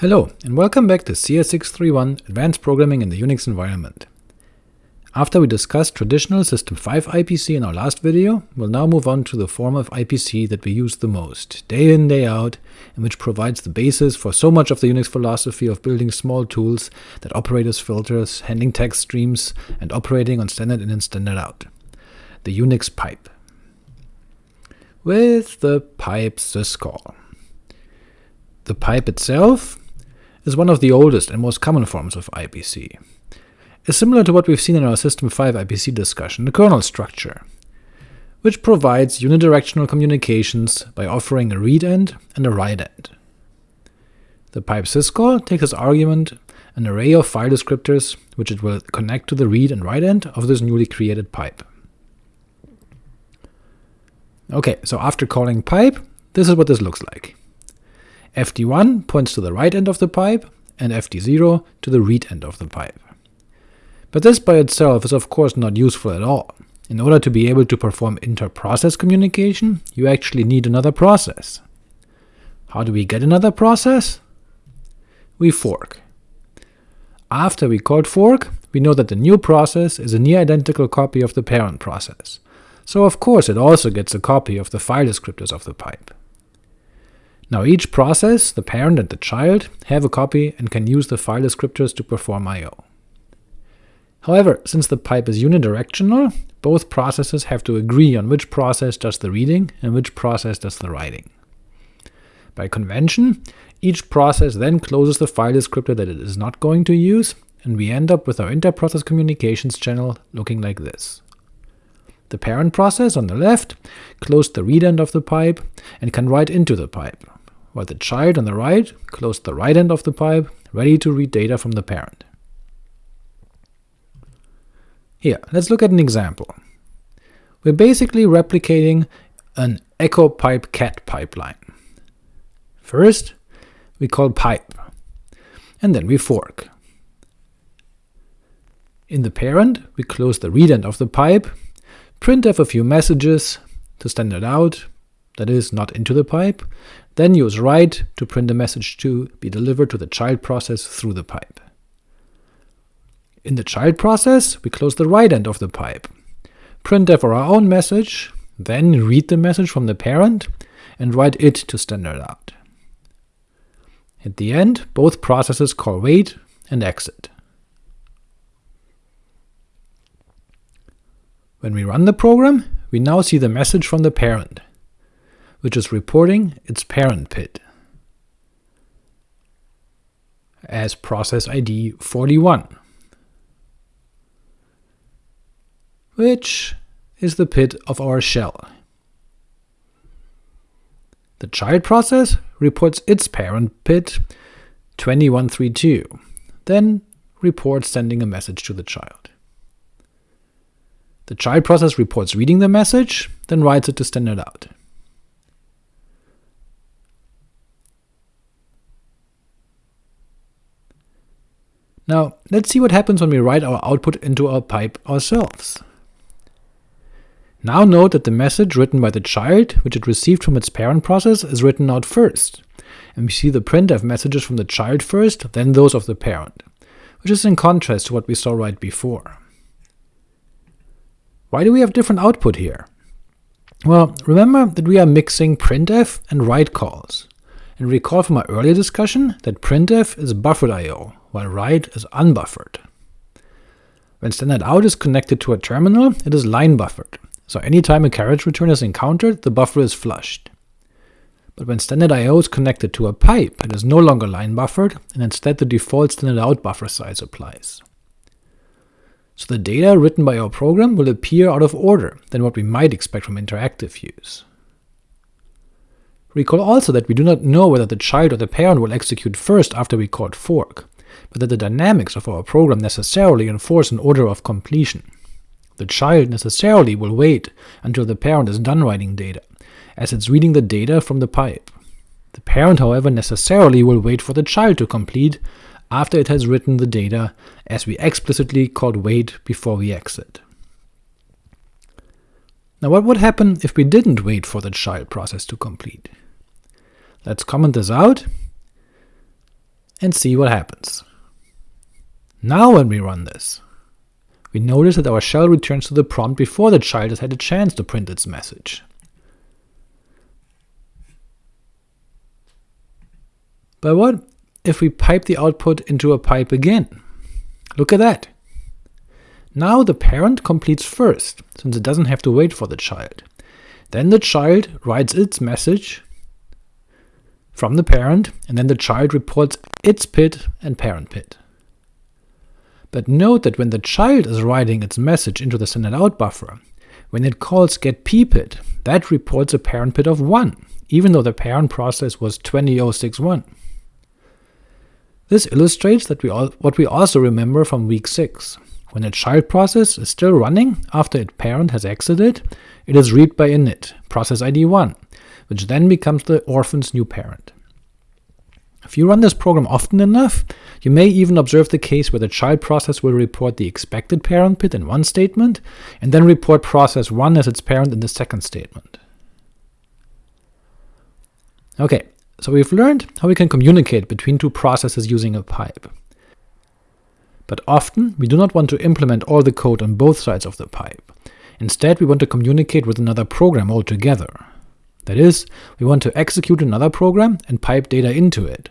Hello, and welcome back to CS631 Advanced Programming in the Unix Environment. After we discussed traditional System 5 IPC in our last video, we'll now move on to the form of IPC that we use the most, day in day out, and which provides the basis for so much of the Unix philosophy of building small tools that operate as filters, handling text streams, and operating on standard in and standard out. The Unix pipe. With the pipe syscall. The pipe itself is one of the oldest and most common forms of IPC. It's similar to what we've seen in our System 5 IPC discussion, the kernel structure, which provides unidirectional communications by offering a read end and a write end. The pipe syscall takes as argument an array of file descriptors which it will connect to the read and write end of this newly created pipe. Ok, so after calling pipe, this is what this looks like fd1 points to the write end of the pipe, and fd0 to the read end of the pipe. But this by itself is of course not useful at all. In order to be able to perform inter-process communication, you actually need another process. How do we get another process? We fork. After we called fork, we know that the new process is a near-identical copy of the parent process, so of course it also gets a copy of the file descriptors of the pipe. Now each process, the parent and the child, have a copy and can use the file descriptors to perform I.O. However, since the pipe is unidirectional, both processes have to agree on which process does the reading and which process does the writing. By convention, each process then closes the file descriptor that it is not going to use, and we end up with our inter-process communications channel looking like this. The parent process on the left closed the read end of the pipe and can write into the pipe, while the child on the right closed the write end of the pipe, ready to read data from the parent. Here, let's look at an example. We're basically replicating an echo pipe cat pipeline. First, we call pipe, and then we fork. In the parent, we close the read end of the pipe, printf a few messages to standard out, that is, not into the pipe, then use write to print the message to be delivered to the child process through the pipe. In the child process, we close the write end of the pipe, printf our own message, then read the message from the parent, and write it to standard out. At the end, both processes call wait and exit. When we run the program, we now see the message from the parent which is reporting its parent PID as process ID 41, which is the PID of our shell. The child process reports its parent PID 2132, then reports sending a message to the child. The child process reports reading the message, then writes it to standard out. Now let's see what happens when we write our output into our pipe ourselves. Now note that the message written by the child, which it received from its parent process, is written out first, and we see the printf messages from the child first, then those of the parent, which is in contrast to what we saw right before. Why do we have different output here? Well, remember that we are mixing printf and write calls, and recall from our earlier discussion that printf is buffered I.O., while write is unbuffered. When standard out is connected to a terminal, it is line buffered, so anytime a carriage return is encountered, the buffer is flushed. But when standard I.O. is connected to a pipe, it is no longer line buffered, and instead the default standard out buffer size applies. So the data written by our program will appear out of order than what we might expect from interactive use. Recall also that we do not know whether the child or the parent will execute first after we called fork, but that the dynamics of our program necessarily enforce an order of completion. The child necessarily will wait until the parent is done writing data, as it's reading the data from the pipe. The parent, however, necessarily will wait for the child to complete after it has written the data, as we explicitly called wait before we exit. Now what would happen if we didn't wait for the child process to complete? Let's comment this out and see what happens. Now when we run this, we notice that our shell returns to the prompt before the child has had a chance to print its message. But what if we pipe the output into a pipe again? Look at that. Now the parent completes first, since it doesn't have to wait for the child. Then the child writes its message from the parent, and then the child reports its PID and parent PID. But note that when the child is writing its message into the standard out buffer, when it calls getPPID, that reports a parent PID of 1, even though the parent process was 20061. This illustrates that we all, what we also remember from week 6. When a child process is still running after its parent has exited, it is read by init, process ID 1, which then becomes the orphan's new parent. If you run this program often enough, you may even observe the case where the child process will report the expected parent PID in one statement, and then report process 1 as its parent in the second statement. Ok, so we've learned how we can communicate between two processes using a pipe. But often we do not want to implement all the code on both sides of the pipe. Instead we want to communicate with another program altogether. That is, we want to execute another program and pipe data into it,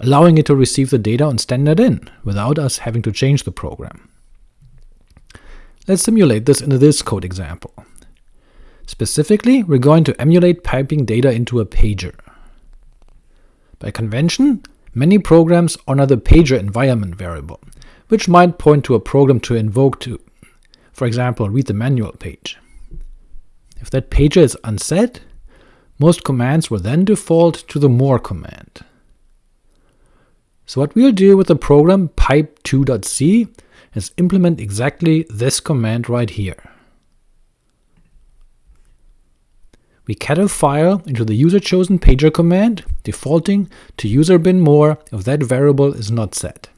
allowing it to receive the data on standard in, without us having to change the program. Let's simulate this in this code example. Specifically, we're going to emulate piping data into a pager. By convention, many programs honor the pager environment variable, which might point to a program to invoke to, for example, read the manual page. If that pager is unset, most commands will then default to the more command. So what we'll do with the program pipe2.c is implement exactly this command right here. We cat a file into the user-chosen pager command, defaulting to user bin more if that variable is not set.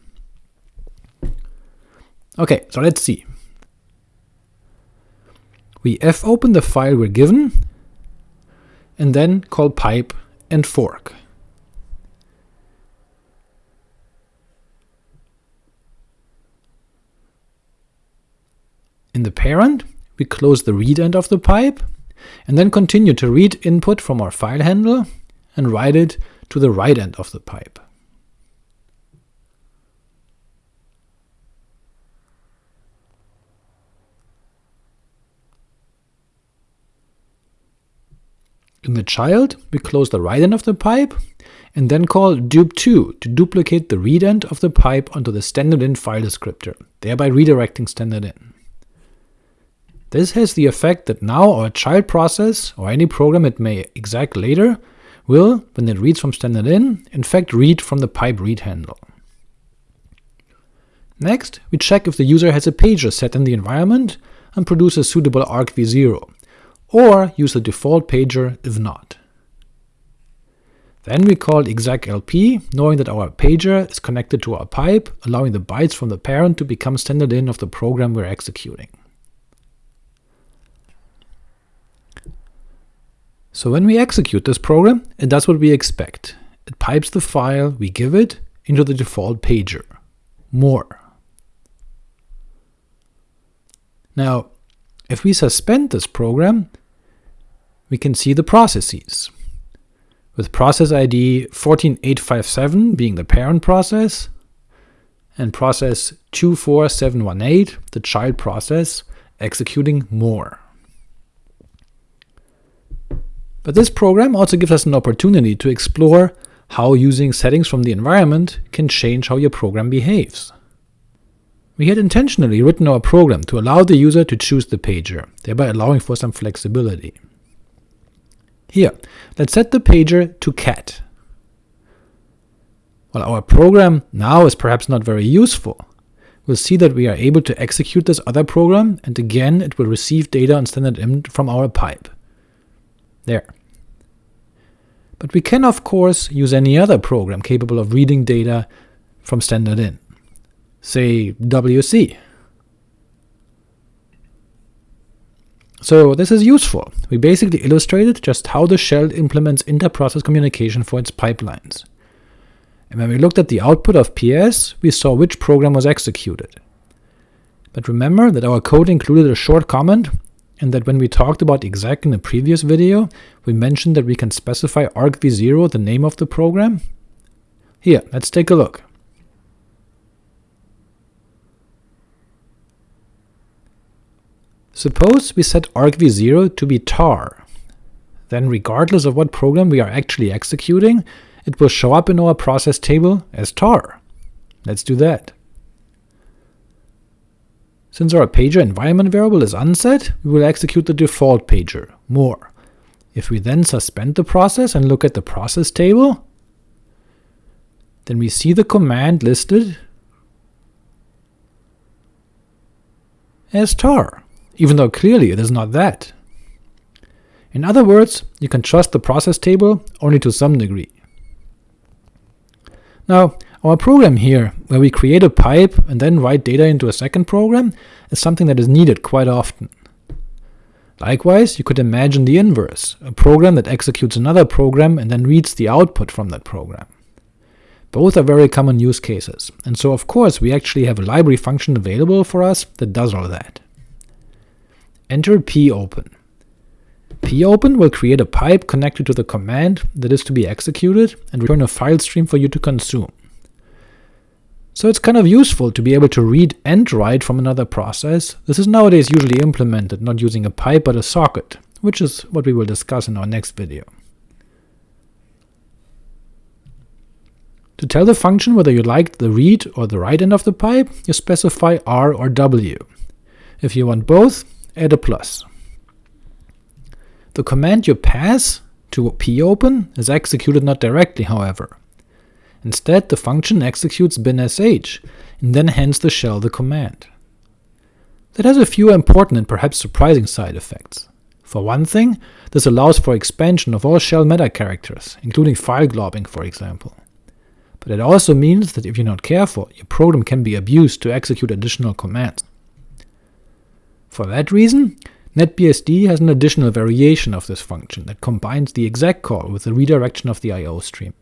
Ok, so let's see. We fopen the file we're given, and then call pipe and fork. In the parent, we close the read end of the pipe, and then continue to read input from our file handle and write it to the write end of the pipe. In the child, we close the write end of the pipe, and then call dup2 to duplicate the read end of the pipe onto the standard in file descriptor, thereby redirecting standard in. This has the effect that now our child process, or any program it may exec later, will, when it reads from standard in, in fact read from the pipe read handle. Next, we check if the user has a pager set in the environment and produce a suitable argv0, or use the default pager if not. Then we call execlp, knowing that our pager is connected to our pipe, allowing the bytes from the parent to become standard in of the program we're executing. So when we execute this program, it does what we expect. It pipes the file we give it into the default pager, more. Now, if we suspend this program, we can see the processes, with process ID 14857 being the parent process, and process 24718, the child process, executing more. But this program also gives us an opportunity to explore how using settings from the environment can change how your program behaves. We had intentionally written our program to allow the user to choose the pager, thereby allowing for some flexibility. Here, let's set the pager to cat. While our program now is perhaps not very useful, we'll see that we are able to execute this other program, and again it will receive data on standard in from our pipe. There. But we can of course use any other program capable of reading data from standard in, say WC. So this is useful. We basically illustrated just how the shell implements inter-process communication for its pipelines. and when we looked at the output of PS, we saw which program was executed. But remember that our code included a short comment, and that when we talked about exec in the previous video, we mentioned that we can specify argv0 the name of the program? Here, let's take a look. Suppose we set argv0 to be tar. Then regardless of what program we are actually executing, it will show up in our process table as tar. Let's do that. Since our pager environment variable is unset, we will execute the default pager, more. If we then suspend the process and look at the process table, then we see the command listed as tar even though clearly it is not that. In other words, you can trust the process table only to some degree. Now, our program here, where we create a pipe and then write data into a second program, is something that is needed quite often. Likewise, you could imagine the inverse, a program that executes another program and then reads the output from that program. Both are very common use cases, and so of course we actually have a library function available for us that does all that. Enter popen. popen will create a pipe connected to the command that is to be executed and return a file stream for you to consume. So it's kind of useful to be able to read and write from another process. This is nowadays usually implemented not using a pipe but a socket, which is what we will discuss in our next video. To tell the function whether you like the read or the write end of the pipe, you specify r or w. If you want both, add a plus. The command you pass to popen is executed not directly, however. Instead, the function executes binsh, and then hands the shell the command. That has a few important and perhaps surprising side effects. For one thing, this allows for expansion of all shell meta characters, including file globbing for example. But it also means that if you're not careful, your program can be abused to execute additional commands. For that reason, NetBSD has an additional variation of this function that combines the exec call with the redirection of the I.O. stream,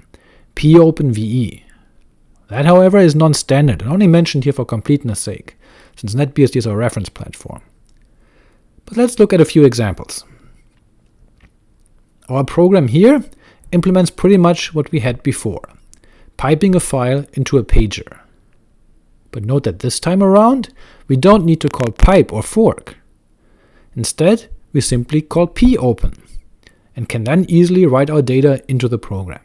popenve. That however is non-standard and only mentioned here for completeness sake, since NetBSD is our reference platform. But let's look at a few examples. Our program here implements pretty much what we had before, piping a file into a pager. But note that this time around, we don't need to call pipe or fork. Instead, we simply call popen, and can then easily write our data into the program.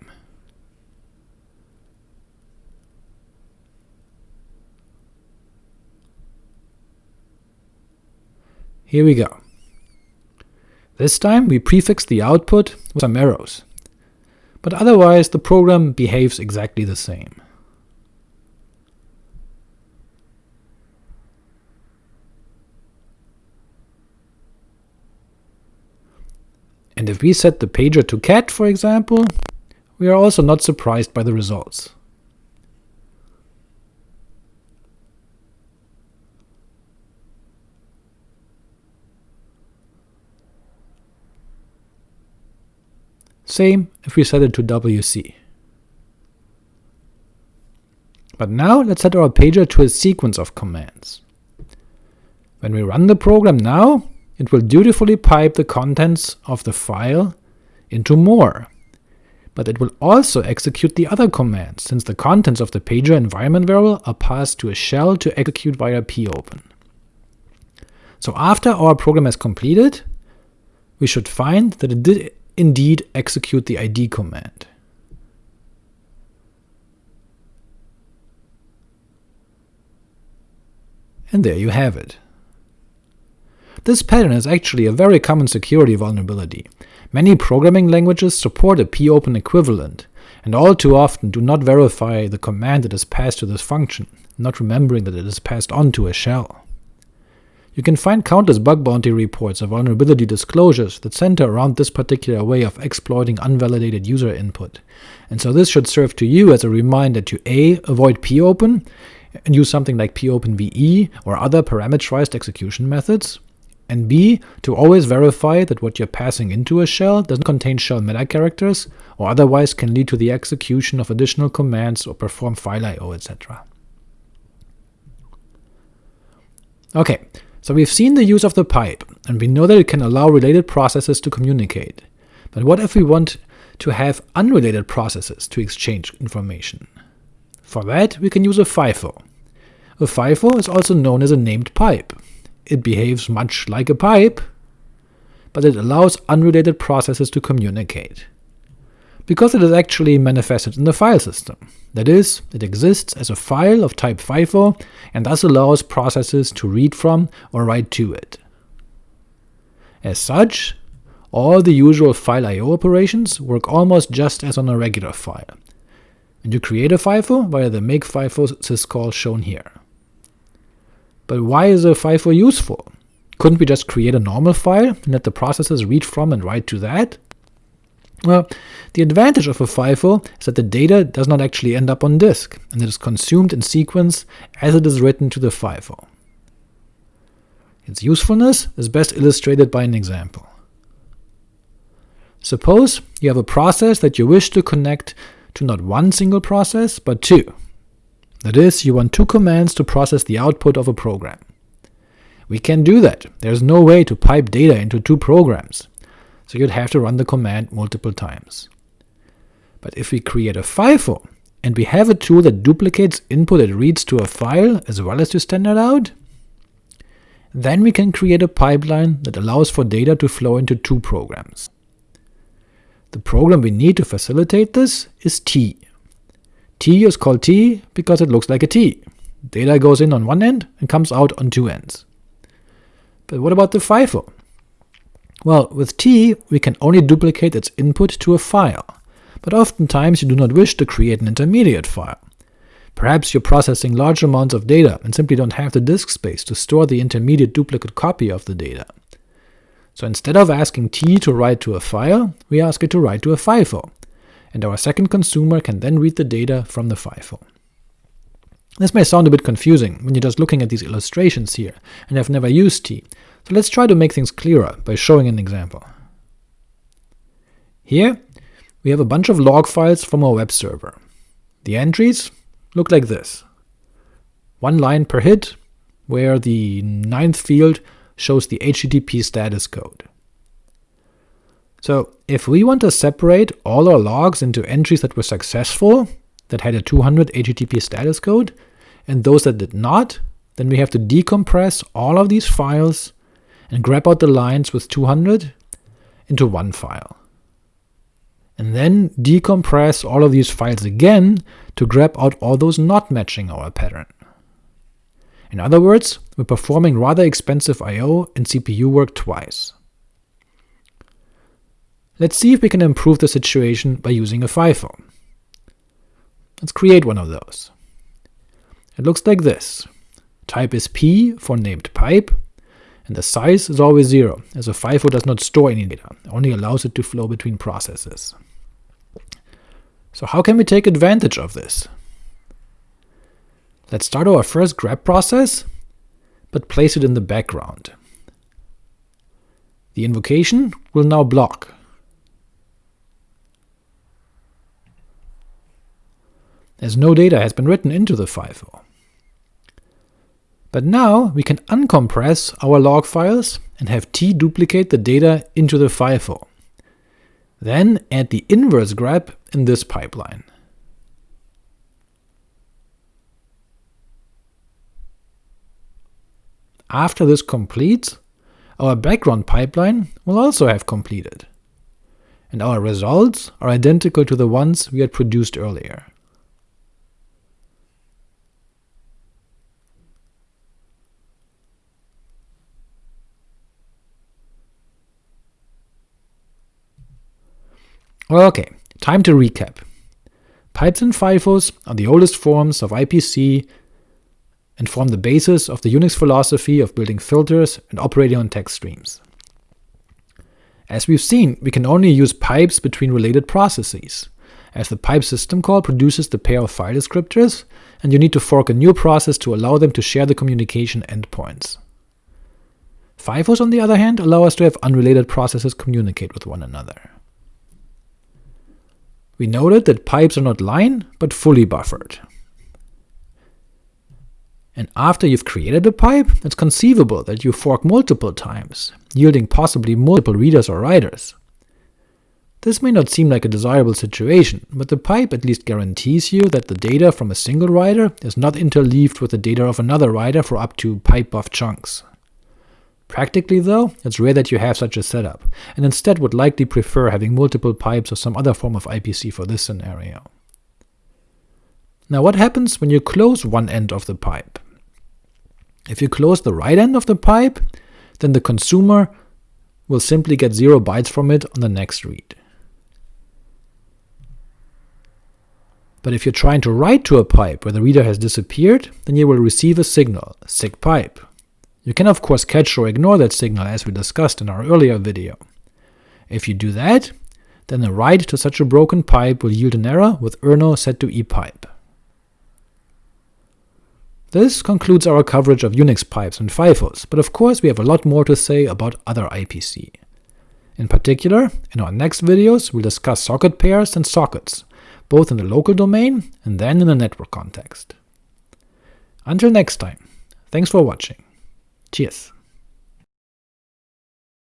Here we go. This time we prefix the output with some arrows, but otherwise the program behaves exactly the same. And if we set the pager to cat, for example, we are also not surprised by the results. Same if we set it to WC. But now let's set our pager to a sequence of commands. When we run the program now, it will dutifully pipe the contents of the file into more, but it will also execute the other commands, since the contents of the pager environment variable are passed to a shell to execute via popen. So after our program has completed, we should find that it did indeed execute the id command. And there you have it. This pattern is actually a very common security vulnerability. Many programming languages support a popen equivalent, and all too often do not verify the command that is passed to this function, not remembering that it is passed on to a shell. You can find countless bug bounty reports of vulnerability disclosures that center around this particular way of exploiting unvalidated user input, and so this should serve to you as a reminder to a. avoid popen, and use something like popenve or other parameterized execution methods, and b. to always verify that what you're passing into a shell doesn't contain shell meta characters, or otherwise can lead to the execution of additional commands or perform file I.O., etc. Ok, so we've seen the use of the pipe, and we know that it can allow related processes to communicate. But what if we want to have unrelated processes to exchange information? For that, we can use a FIFO. A FIFO is also known as a named pipe. It behaves much like a pipe, but it allows unrelated processes to communicate. Because it is actually manifested in the file system. That is, it exists as a file of type FIFO, and thus allows processes to read from or write to it. As such, all the usual file I.O. operations work almost just as on a regular file, and you create a FIFO via the make FIFO syscall shown here. But why is a FIFO useful? Couldn't we just create a normal file and let the processes read from and write to that? Well, the advantage of a FIFO is that the data does not actually end up on disk, and it is consumed in sequence as it is written to the FIFO. Its usefulness is best illustrated by an example. Suppose you have a process that you wish to connect to not one single process, but two. That is, you want two commands to process the output of a program. We can't do that, there's no way to pipe data into two programs, so you'd have to run the command multiple times. But if we create a FIFO, and we have a tool that duplicates input it reads to a file as well as to standard out, then we can create a pipeline that allows for data to flow into two programs. The program we need to facilitate this is T. T is called tee because it looks like a T. Data goes in on one end and comes out on two ends. But what about the FIFO? Well, with tee we can only duplicate its input to a file, but oftentimes you do not wish to create an intermediate file. Perhaps you're processing large amounts of data and simply don't have the disk space to store the intermediate duplicate copy of the data. So instead of asking tee to write to a file, we ask it to write to a FIFO, and our second consumer can then read the data from the FIFO. This may sound a bit confusing when you're just looking at these illustrations here and have never used tee, so let's try to make things clearer by showing an example. Here we have a bunch of log files from our web server. The entries look like this. One line per hit, where the ninth field shows the HTTP status code. So if we want to separate all our logs into entries that were successful, that had a 200 HTTP status code, and those that did not, then we have to decompress all of these files and grep out the lines with 200 into one file. And then decompress all of these files again to grep out all those not matching our pattern. In other words, we're performing rather expensive I.O. and CPU work twice. Let's see if we can improve the situation by using a FIFO. Let's create one of those. It looks like this. Type is p for named pipe, and the size is always 0, as a FIFO does not store any data, only allows it to flow between processes. So how can we take advantage of this? Let's start our first grep process, but place it in the background. The invocation will now block. As no data has been written into the FIFO. But now we can uncompress our log files and have tee duplicate the data into the FIFO. Then add the inverse grep in this pipeline. After this completes, our background pipeline will also have completed, and our results are identical to the ones we had produced earlier. Ok, time to recap. Pipes and FIFOs are the oldest forms of IPC and form the basis of the Unix philosophy of building filters and operating on text streams. As we've seen, we can only use pipes between related processes, as the pipe system call produces the pair of file descriptors, and you need to fork a new process to allow them to share the communication endpoints. FIFOs, on the other hand, allow us to have unrelated processes communicate with one another. We noted that pipes are not line, but fully buffered. And after you've created a pipe, it's conceivable that you fork multiple times, yielding possibly multiple readers or writers. This may not seem like a desirable situation, but the pipe at least guarantees you that the data from a single writer is not interleaved with the data of another writer for up to PIPE_BUF chunks. Practically though, it's rare that you have such a setup, and instead would likely prefer having multiple pipes or some other form of IPC for this scenario. Now what happens when you close one end of the pipe? If you close the write end of the pipe, then the consumer will simply get 0 bytes from it on the next read. But if you're trying to write to a pipe where the reader has disappeared, then you will receive a signal, SIGPIPE. You can of course catch or ignore that signal as we discussed in our earlier video. If you do that, then a write to such a broken pipe will yield an error with errno set to epipe. This concludes our coverage of Unix pipes and FIFOs, but of course we have a lot more to say about other IPC. In particular, in our next videos we'll discuss socket pairs and sockets, both in the local domain and then in the network context. Until next time, thanks for watching. Cheers!